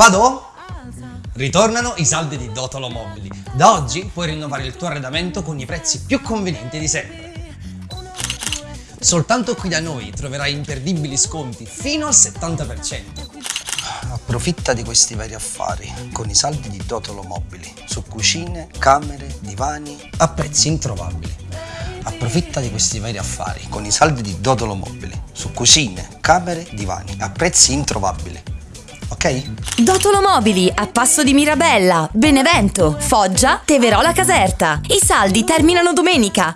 Vado? Ritornano i saldi di Dotolo Mobili. Da oggi puoi rinnovare il tuo arredamento con i prezzi più convenienti di sempre. Soltanto qui da noi troverai imperdibili sconti fino al 70%. Approfitta di questi vari affari con i saldi di Dotolo Mobili su cucine, camere, divani a prezzi introvabili. Approfitta di questi vari affari con i saldi di Dotolo Mobili su cucine, camere, divani a prezzi introvabili. Ok? Dotolo Mobili a Passo di Mirabella, Benevento, Foggia, Teverola Caserta. I saldi terminano domenica.